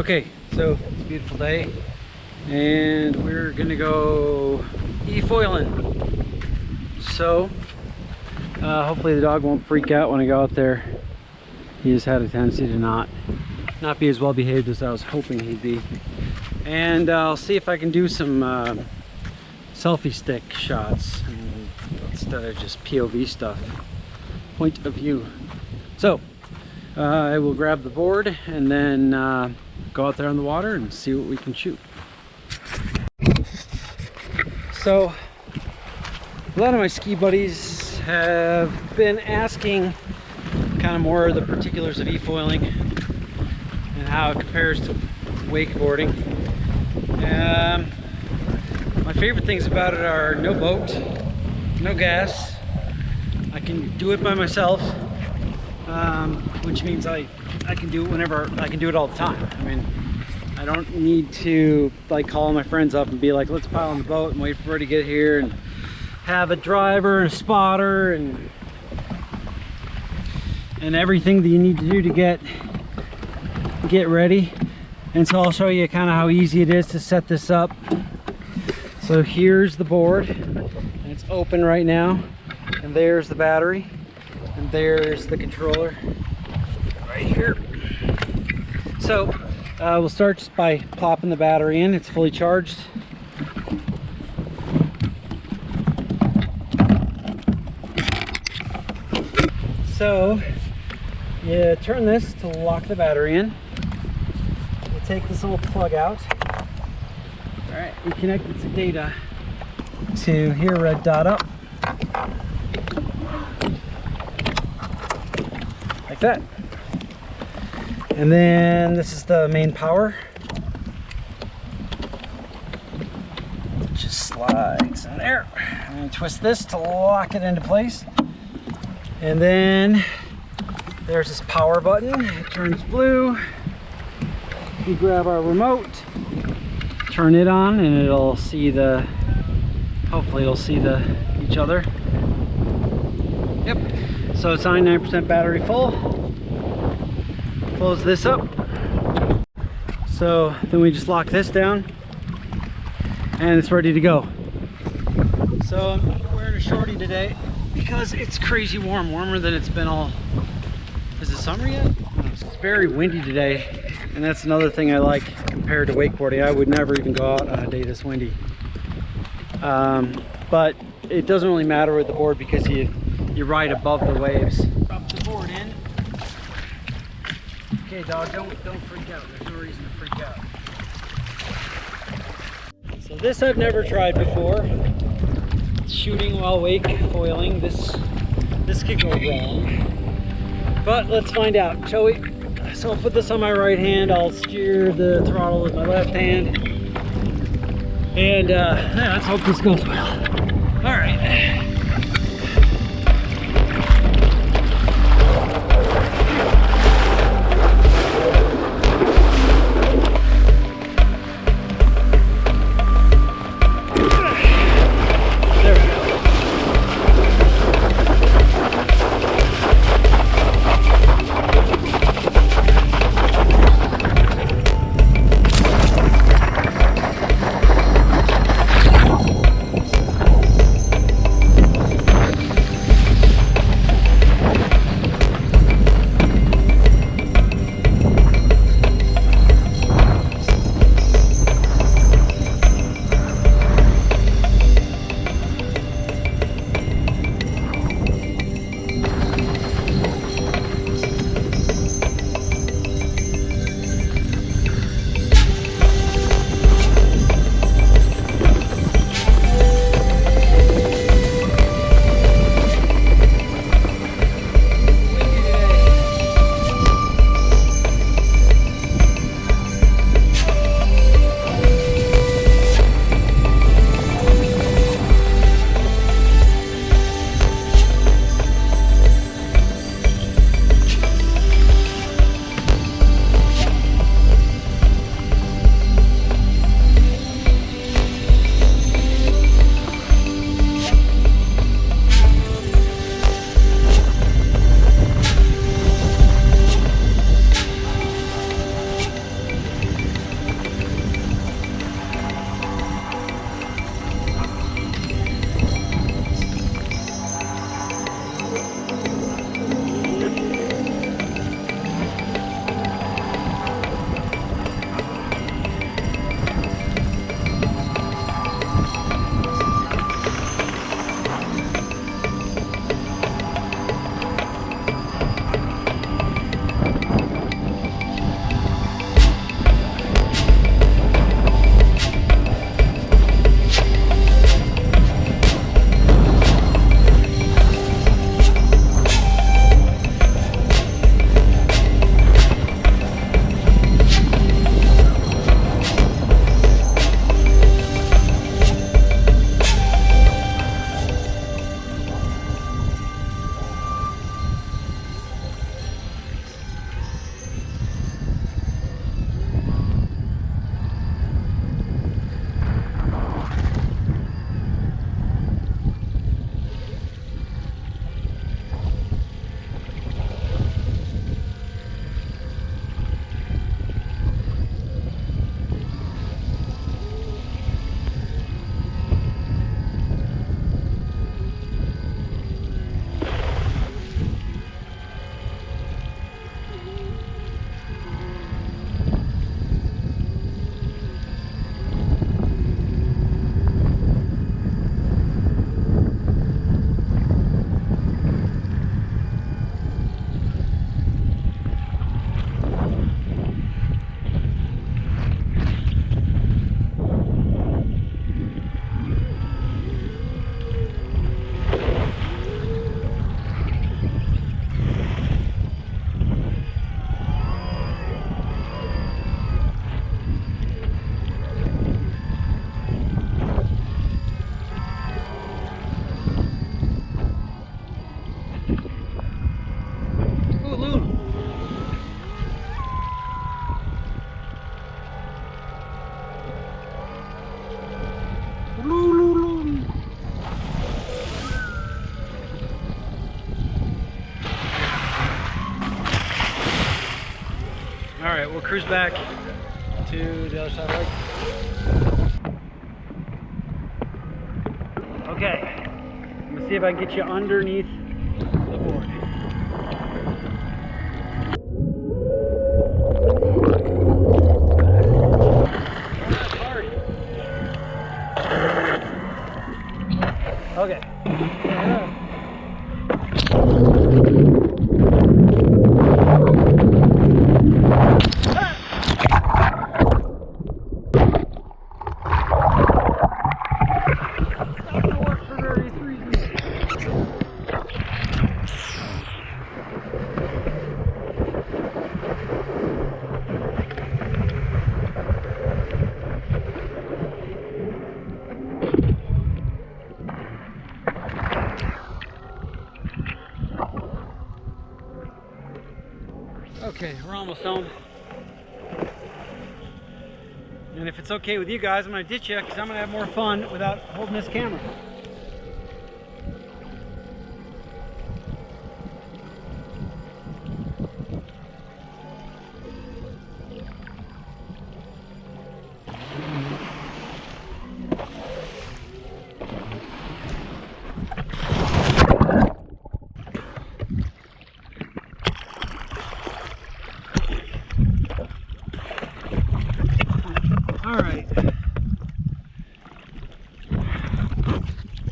Okay, so it's a beautiful day and we're gonna go e-foiling. So, uh, hopefully the dog won't freak out when I go out there. He has had a tendency to not, not be as well behaved as I was hoping he'd be. And uh, I'll see if I can do some uh, selfie stick shots instead of just POV stuff. Point of view. So, uh, I will grab the board and then uh, go out there on the water and see what we can shoot. So, a lot of my ski buddies have been asking kind of more of the particulars of e-foiling and how it compares to wakeboarding. Um, my favorite things about it are no boat, no gas. I can do it by myself, um, which means I, I can do it whenever, I can do it all the time. I mean, I don't need to like call my friends up and be like, let's pile on the boat and wait for her to get here and have a driver and a spotter and and everything that you need to do to get get ready. And so I'll show you kind of how easy it is to set this up. So here's the board it's open right now. And there's the battery and there's the controller right here. So uh, we'll start just by plopping the battery in. It's fully charged. So you turn this to lock the battery in. You take this little plug out. All right, we connect it to data to here red dot up. Like that. And then this is the main power. It just slides in there. And twist this to lock it into place. And then there's this power button. It turns blue. We grab our remote, turn it on, and it'll see the, hopefully it'll see the each other. Yep. So it's 99% battery full close this up. So then we just lock this down and it's ready to go. So I'm wearing a shorty today because it's crazy warm warmer than it's been all is it summer yet? It's very windy today and that's another thing I like compared to wakeboarding. I would never even go out on a day this windy. Um, but it doesn't really matter with the board because you you ride above the waves Okay, dog, don't don't freak out. There's no reason to freak out. So this I've never tried before. Shooting while wake foiling. This this could go wrong. But let's find out, shall we? So I'll put this on my right hand. I'll steer the throttle with my left hand. And uh, yeah, let's hope this goes well. All right. We'll cruise back to the other side of the lake. Okay, I'm gonna see if I can get you underneath Okay, we're almost home. And if it's okay with you guys, I'm gonna ditch you because I'm gonna have more fun without holding this camera.